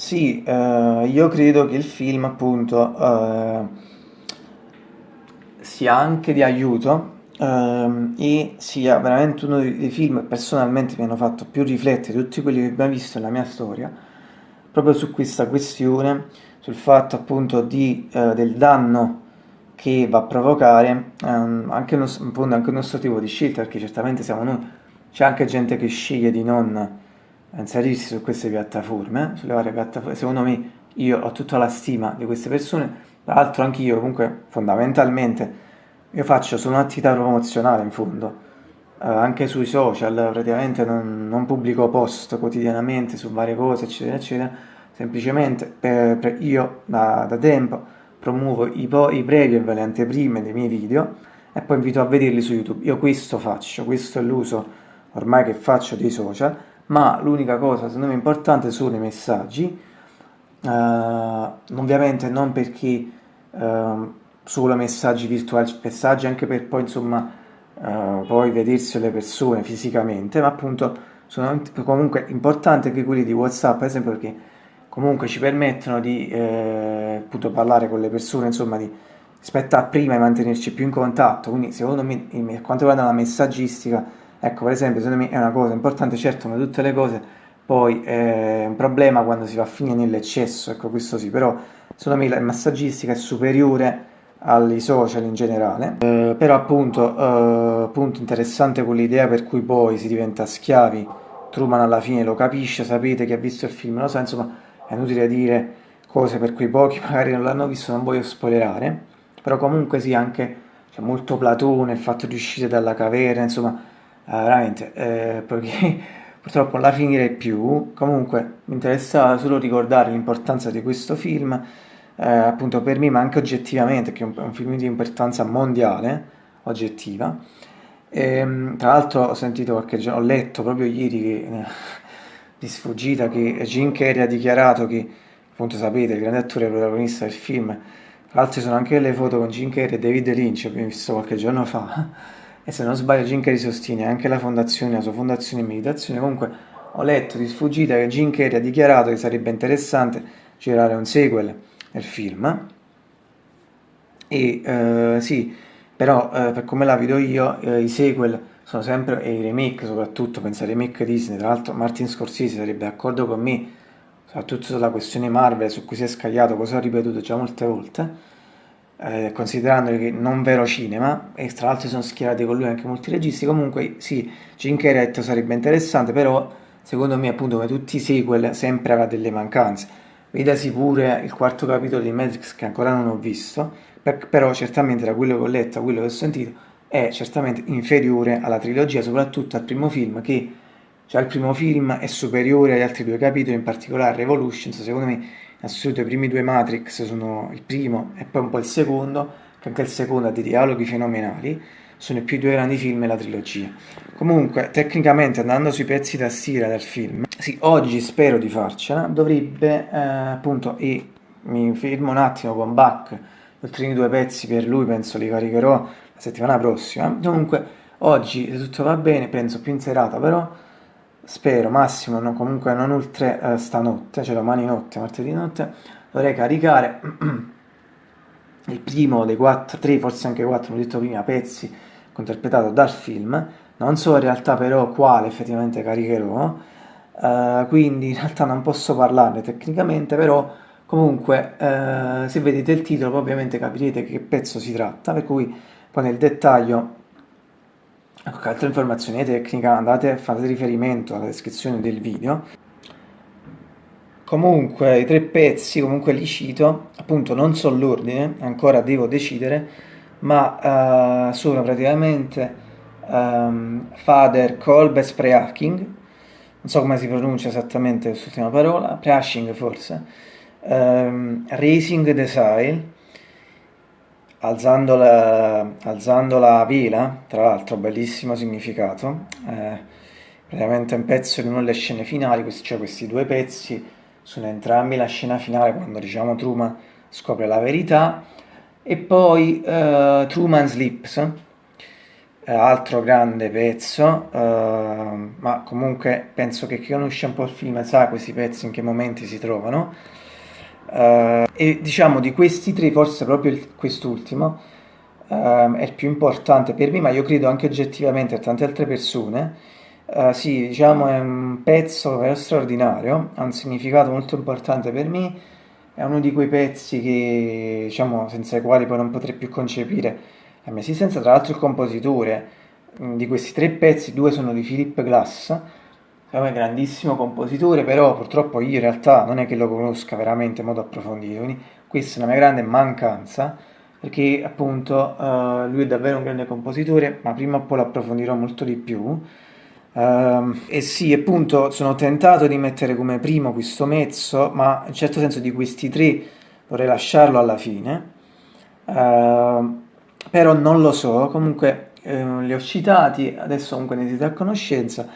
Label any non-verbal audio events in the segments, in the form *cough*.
Sì, eh, io credo che il film appunto eh, sia anche di aiuto ehm, e sia veramente uno dei, film che personalmente mi hanno fatto più riflettere tutti quelli che abbiamo visto nella mia storia, proprio su questa questione, sul fatto appunto di, eh, del danno che va a provocare ehm, anche, uno, appunto, anche il nostro tipo di scelta, perché certamente siamo noi, c'è anche gente che sceglie di non inserirsi su queste piattaforme, sulle varie piattaforme, secondo me io ho tutta la stima di queste persone, tra l'altro anch'io comunque fondamentalmente io faccio solo un'attività promozionale in fondo, eh, anche sui social praticamente non, non, pubblico post quotidianamente su varie cose eccetera eccetera, semplicemente per, per io da, da, tempo promuovo i, i preview e le anteprime dei miei video e poi invito a vederli su YouTube, io questo faccio, questo è l'uso ormai che faccio dei social, ma l'unica cosa secondo me importante sono i messaggi, uh, ovviamente non perché uh, solo messaggi virtuali, messaggi anche per poi insomma uh, poi vedersi le persone fisicamente, ma appunto sono comunque importanti anche quelli di Whatsapp, per esempio perché comunque ci permettono di eh, appunto parlare con le persone, insomma di rispetto a prima e mantenerci più in contatto, quindi secondo me per quanto riguarda la messaggistica Ecco, per esempio, secondo me è una cosa importante, certo, come tutte le cose, poi è un problema quando si va a finire nell'eccesso, ecco, questo sì, però secondo me la massaggistica è superiore ai social in generale, eh, però appunto, eh, appunto interessante quell'idea per cui poi si diventa schiavi, Truman alla fine lo capisce, sapete che ha visto il film, lo sa, insomma è inutile dire cose per cui pochi *laughs* magari non l'hanno visto, non voglio spoilerare, però comunque sì, anche c'è molto Platone, il fatto di uscire dalla caverna, insomma Uh, veramente, eh, perché *laughs* purtroppo la finirei più. Comunque mi interessava solo ricordare l'importanza di questo film, eh, appunto per me, ma anche oggettivamente, che è un, un film di importanza mondiale, oggettiva. E, ehm, tra l'altro ho sentito qualche giorno, ho letto proprio ieri che, *laughs* di sfuggita che Jim Carrey ha dichiarato che, appunto sapete, il grande attore protagonista del film, tra l'altro ci sono anche le foto con Jim Carrey e David Lynch, abbiamo visto qualche giorno fa e se non sbaglio Carrey sostiene anche la fondazione, la sua fondazione meditazione, comunque ho letto di sfuggita che Carrey ha dichiarato che sarebbe interessante girare un sequel del film. E eh, sì, però eh, per come la vedo io eh, i sequel sono sempre, e i remake soprattutto, penso ai remake Disney, tra l'altro Martin Scorsese sarebbe d'accordo con me, soprattutto sulla questione Marvel su cui si è scagliato, cosa ho ripetuto già molte volte, eh, considerando che non vero cinema, e tra l'altro sono schierati con lui anche molti registi, comunque sì, Jim sarebbe interessante, però secondo me appunto come tutti i sequel sempre avrà delle mancanze. Vedasi pure il quarto capitolo di Matrix che ancora non ho visto, per, però certamente da quello che ho letto, da quello che ho sentito, è certamente inferiore alla trilogia, soprattutto al primo film che cioè il primo film è superiore agli altri due capitoli, in particolare Revolutions, secondo me assoluto i primi due Matrix sono il primo e poi un po' il secondo, che anche il secondo ha dei dialoghi fenomenali, sono i più due grandi film della trilogia. Comunque, tecnicamente, andando sui pezzi da stira del film, sì, oggi spero di farcela, dovrebbe, eh, appunto, e mi fermo un attimo con Bach, gli ultimi due pezzi per lui penso li caricherò la settimana prossima. Comunque, oggi, se tutto va bene, penso più in serata, però spero, massimo, no, comunque non oltre eh, stanotte, cioè domani notte, martedì notte, dovrei caricare *clears throat* il primo dei quattro, tre, forse anche quattro, come ho detto prima, pezzi interpretato dal film, non so in realtà però quale effettivamente caricherò, eh, quindi in realtà non posso parlarne tecnicamente, però comunque eh, se vedete il titolo ovviamente capirete che pezzo si tratta, per cui poi nel dettaglio Ecco, altre informazioni tecniche andate, fate riferimento alla descrizione del video. Comunque i tre pezzi, comunque li cito, appunto non so l'ordine, ancora devo decidere, ma uh, sono praticamente um, Father Colbes Preaching, non so come si pronuncia esattamente quest'ultima parola, Preaching forse, um, Raising the Sail, alzando la, alzando la vela, tra l'altro bellissimo significato, eh, praticamente un pezzo di una delle scene finali, cioè questi due pezzi sono entrambi la scena finale quando diciamo Truman scopre la verità e poi uh, Truman Sleeps eh, altro grande pezzo, eh, ma comunque penso che chi conosce un po' il film sa questi pezzi in che momenti si trovano. Eh, e diciamo di questi tre, forse proprio quest'ultimo eh, è il più importante per me, ma io credo anche oggettivamente per tante altre persone. Uh, sì, diciamo è un pezzo vero straordinario, ha un significato molto importante per me, è uno di quei pezzi che, diciamo, senza i quali poi non potrei più concepire la mia esistenza. Tra l'altro il compositore mm, di questi tre pezzi, due sono di Philip Glass, è un grandissimo compositore, però purtroppo io in realtà non è che lo conosca veramente in modo approfondito, quindi questa è una mia grande mancanza, perché appunto uh, lui è davvero un grande compositore, ma prima o poi lo approfondirò molto di più. Uh, e sì, appunto, sono tentato di mettere come primo questo mezzo, ma in certo senso di questi tre vorrei lasciarlo alla fine. Uh, però non lo so, comunque eh, li ho citati, adesso comunque ne siete a conoscenza,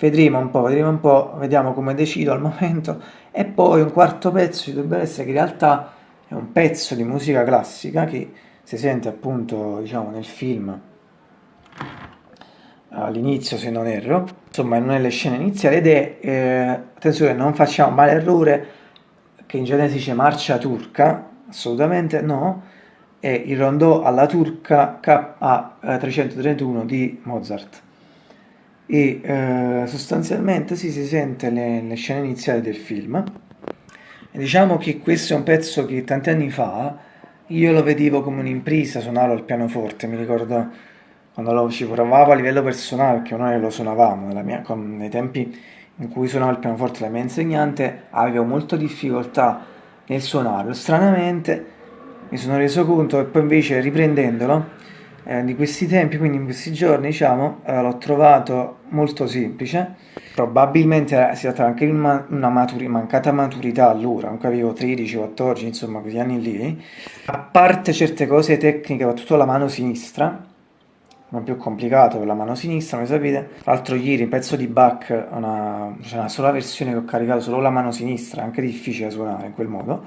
vedremo un po', vedremo un po', vediamo come decido al momento, e poi un quarto pezzo ci dovrebbe essere che in realtà è un pezzo di musica classica che si sente appunto, diciamo, nel film. All'inizio se non erro, insomma non nelle scene iniziali ed è, eh, attenzione non facciamo male errore che in genere si dice marcia turca, assolutamente no, è il rondò alla turca KA331 di Mozart e eh, sostanzialmente sì, si sente le, le, scene iniziali del film. E diciamo che questo è un pezzo che tanti anni fa io lo vedevo come un'impresa suonarlo al pianoforte mi ricordo quando lo ci provavo a livello personale perché noi lo suonavamo mia, con, nei tempi in cui suonavo il pianoforte la mia insegnante avevo molta difficoltà nel suonarlo. Stranamente mi sono reso conto che poi invece riprendendolo eh, di questi tempi, quindi in questi giorni, diciamo, eh, l'ho trovato molto semplice. Probabilmente si tratta anche di una, maturi, mancata maturità allora, comunque avevo 13, 14, insomma, quegli anni lì. A parte certe cose tecniche, soprattutto la mano sinistra, un più complicato per la mano sinistra, come sapete. L'altro ieri, un pezzo di Bach, una, c'è una sola versione che ho caricato solo la mano sinistra, anche difficile suonare in quel modo.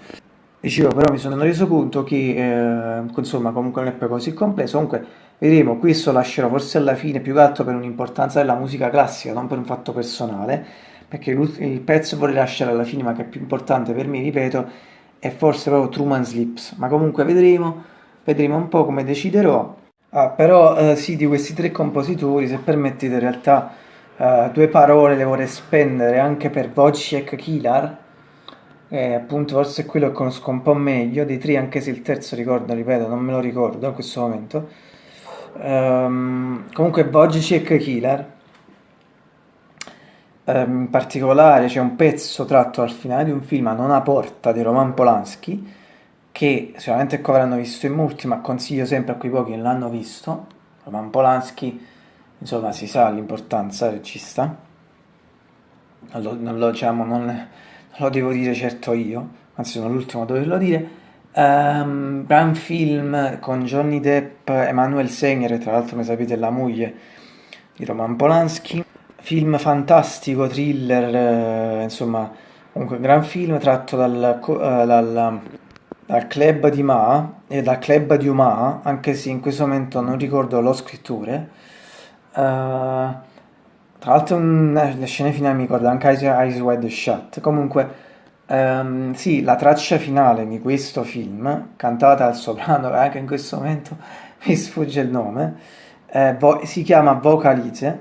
Dicevo, però mi sono reso conto che, eh, insomma, comunque non è poi così complesso. Comunque, vedremo, questo lascerò forse alla fine, più che altro per un'importanza della musica classica, non per un fatto personale, perché il pezzo vorrei lasciare alla fine, ma che è più importante per me, ripeto, è forse proprio Truman Slips. Ma comunque vedremo, vedremo un po' come deciderò. Ah, però eh, sì, di questi tre compositori, se permettete, in realtà eh, due parole le vorrei spendere anche per Wojciech Kilar, eh, appunto forse quello che conosco un po' meglio dei tre, anche se il terzo ricordo, ripeto, non me lo ricordo in questo momento. Um, comunque Wojciech Killer, um, in particolare c'è un pezzo tratto al finale di un film a nona porta di Roman Polanski, che sicuramente ecco avranno visto in molti, ma consiglio sempre a quei pochi che l'hanno visto. Roman Polanski, insomma, si sa l'importanza regista. Non lo, non lo diciamo, non lo devo dire certo io, anzi sono l'ultimo a doverlo dire. Um, gran film con Johnny Depp, Emanuel Segner, tra l'altro come sapete la moglie di Roman Polanski. Film fantastico, thriller, eh, insomma, comunque gran film tratto dal, uh, dal, dal club di Ma e dal club di Uma, anche se in questo momento non ricordo lo scrittore. Uh, tra l'altro le scene finali mi ricordo anche Eyes Wide Shut. Comunque, um, sì, la traccia finale di questo film, cantata al soprano, anche in questo momento *laughs* mi sfugge il nome, eh, si chiama Vocalize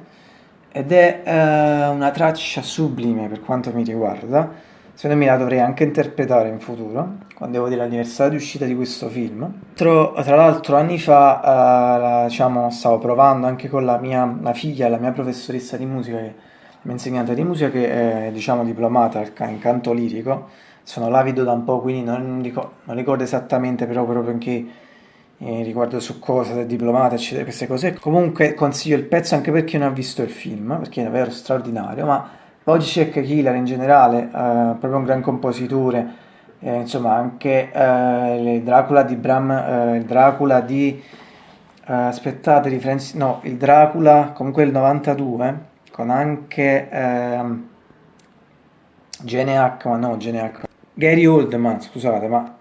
ed è eh, una traccia sublime per quanto mi riguarda secondo me la dovrei anche interpretare in futuro, quando devo dire l'anniversario di uscita di questo film. Tra, tra l'altro anni fa, la, diciamo, stavo provando anche con la mia la figlia, la mia professoressa di musica, la mia insegnante di musica che è diciamo diplomata in canto lirico, sono lavido da un po', quindi non ricordo, non ricordo esattamente però proprio anche eh, riguardo su cosa, se diplomata, eccetera, queste cose. Comunque consiglio il pezzo anche per chi non ha visto il film, perché è davvero straordinario, ma Wojciech Killer in generale, eh, proprio un gran compositore, eh, insomma anche eh, il Dracula di Bram, eh, il Dracula di, eh, aspettate, di Francis, no, il Dracula comunque il 92, con anche ehm, Gene Hackman, no Gene Hackman, Gary Oldman, scusate, ma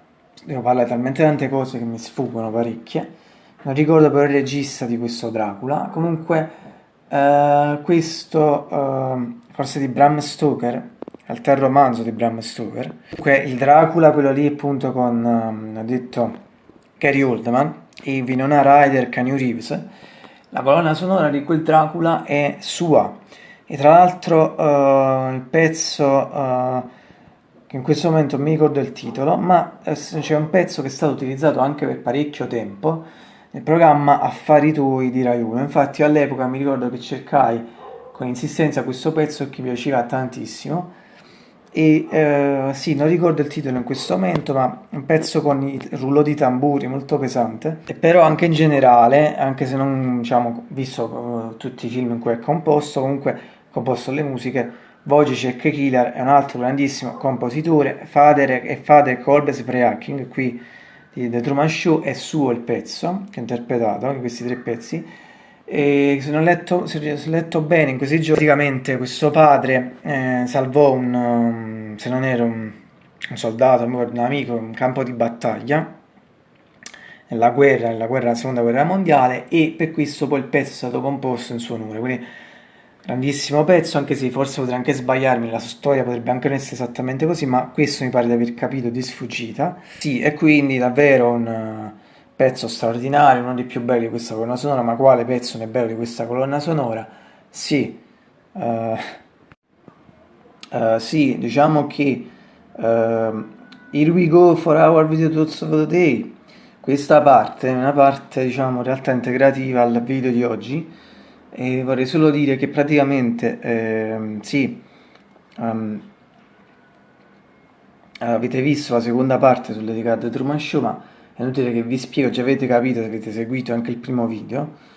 devo parlare talmente tante cose che mi sfuggono parecchie, non ricordo però il regista di questo Dracula, comunque eh, questo eh, forse di Bram Stoker, il terzo romanzo di Bram Stoker, comunque il Dracula, quello lì appunto con, um, ho detto, Gary Oldman e Winona Ryder, Keanu Reeves, la colonna sonora di quel Dracula è sua. E tra l'altro uh, il pezzo uh, che in questo momento mi ricordo il titolo ma c'è un pezzo che è stato utilizzato anche per parecchio tempo nel programma Affari Tuoi di Rai 1. Infatti all'epoca mi ricordo che cercai con insistenza questo pezzo che mi piaceva tantissimo e eh, sì, non ricordo il titolo in questo momento, ma un pezzo con il rullo di tamburi molto pesante. E però anche in generale, anche se non diciamo visto uh, tutti i film in cui è composto, comunque composto le musiche, Wojciech Killer è un altro grandissimo compositore, Fader e Fader Kolbes Preaking, qui di The Truman Show è suo il pezzo che ha interpretato, questi tre pezzi. E se non letto, se letto bene in questi giorni praticamente questo padre eh, salvò un, um, se non era un, un soldato, un amico, un campo di battaglia nella guerra, nella guerra, seconda guerra mondiale e per questo poi il pezzo è stato composto in suo onore, quindi grandissimo pezzo, anche se forse potrei anche sbagliarmi, la storia potrebbe anche non essere esattamente così, ma questo mi pare di aver capito di sfuggita. Sì, e quindi davvero un uh, pezzo straordinario, uno dei più belli di questa colonna sonora, ma quale pezzo non è bello di questa colonna sonora? Sì, uh, uh, sì, diciamo che Here we go for our video thoughts of the day, questa parte è una parte, diciamo, in realtà integrativa al video di oggi, e vorrei solo dire che praticamente eh, sì um, avete visto la seconda parte sul dedicato The Truman Show ma è inutile che vi spiego già avete capito se avete seguito anche il primo video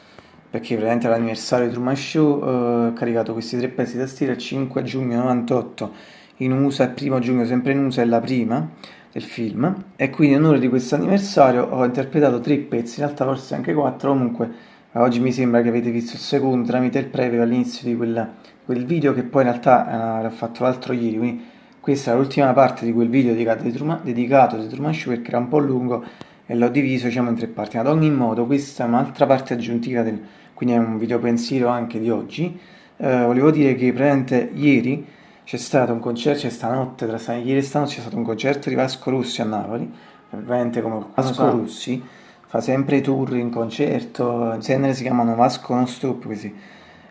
perché praticamente l'anniversario di Truman Show eh, ho caricato questi tre pezzi da stile il 5 giugno 98 in USA e 1 giugno sempre in USA è la prima del film e quindi in onore di questo anniversario ho interpretato tre pezzi in realtà forse anche quattro comunque oggi mi sembra che avete visto il secondo tramite il preview all'inizio di quel, quel, video che poi in realtà eh, l'ho fatto l'altro ieri, quindi questa è l'ultima parte di quel video dedicato di Truman, dedicato di Truman Show perché era un po' lungo e l'ho diviso diciamo, in tre parti, ad ogni modo questa è un'altra parte aggiuntiva, del, quindi è un video pensiero anche di oggi. Eh, volevo dire che praticamente ieri c'è stato un concerto, c'è stanotte, tra ieri e stanotte c'è stato un concerto di Vasco Rossi a Napoli, veramente come Vasco Rossi fa sempre tour in concerto, in genere si chiamano Vasco Non Stop questi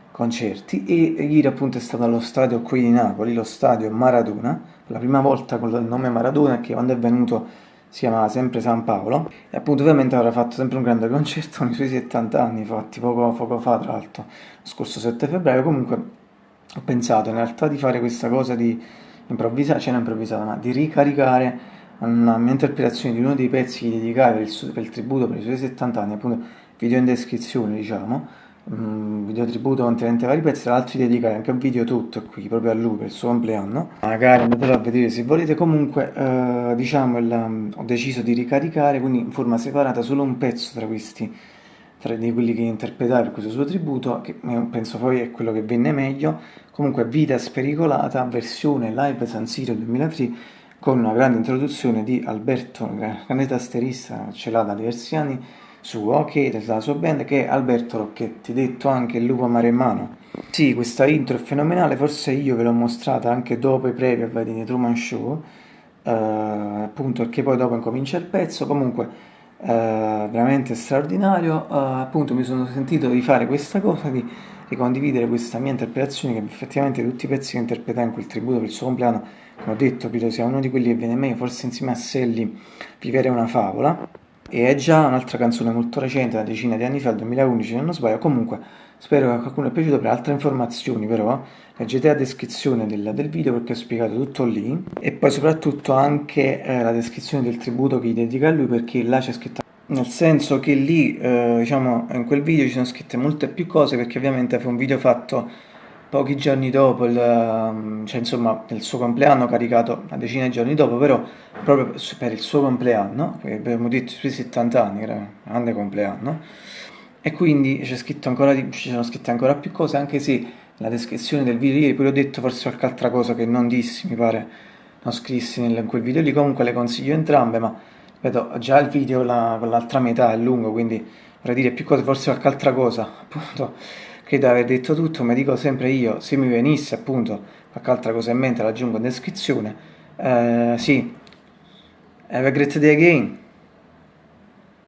concerti e ieri appunto è stato allo stadio qui di Napoli, lo stadio Maradona, la prima volta con il nome Maradona che quando è venuto si chiamava sempre San Paolo e appunto ovviamente avrà fatto sempre un grande concerto con i suoi 70 anni fatti poco, poco fa tra l'altro, lo scorso 7 febbraio, comunque ho pensato in realtà di fare questa cosa di improvvisare, cioè non improvvisata, ma di ricaricare una mia interpretazione di uno dei pezzi dedicati per il, per il tributo per i suoi 70 anni, appunto video in descrizione diciamo, un video tributo contenente vari pezzi, tra l'altro dedicare anche un video tutto qui, proprio a lui per il suo compleanno, magari andatelo a vedere se volete, comunque eh, diciamo il, ho deciso di ricaricare quindi in forma separata solo un pezzo tra questi, tra di quelli che interpretare per questo suo tributo, che penso poi è quello che venne meglio, comunque Vita Spericolata, versione live San Siro 2003, con una grande introduzione di Alberto, grande tasterista, ce l'ha da diversi anni, suo, che della sua band, che è Alberto Rocchetti, detto anche il lupo maremmano. Sì, questa intro è fenomenale, forse io ve l'ho mostrata anche dopo i preview di Truman Show, eh, appunto perché poi dopo incomincia il pezzo, comunque eh, veramente straordinario, eh, appunto mi sono sentito di fare questa cosa, di, di condividere questa mia interpretazione, che effettivamente tutti i pezzi che interpretai in quel tributo per il suo compleanno come ho detto, Piro sia uno di quelli che viene meglio, forse insieme a Selli, Vivere una favola, e è già un'altra canzone molto recente, una decina di anni fa, il 2011 se non sbaglio, comunque spero che a qualcuno sia piaciuto, per altre informazioni però leggete la descrizione del, del, video perché ho spiegato tutto lì, e poi soprattutto anche eh, la descrizione del tributo che gli dedica a lui perché là c'è scritto nel senso che lì, eh, diciamo, in quel video ci sono scritte molte più cose perché ovviamente fu un video fatto pochi giorni dopo, il, ehm, cioè insomma il suo compleanno, caricato una decina di giorni dopo, però proprio per il suo compleanno, abbiamo detto i suoi 70 anni, era un grande compleanno, e quindi c'è scritto ancora di, ci sono scritte ancora più cose, anche se la descrizione del video ieri poi ho detto forse qualche altra cosa che non dissi, mi pare, non scrissi in quel video lì, comunque le consiglio entrambe, ma vedo già il video la, con l'altra metà è lungo, quindi vorrei dire più cose, forse qualche altra cosa, appunto, credo di aver detto tutto, ma dico sempre io, se mi venisse appunto qualche altra cosa in mente la aggiungo in descrizione. Uh, sì, have a great day again.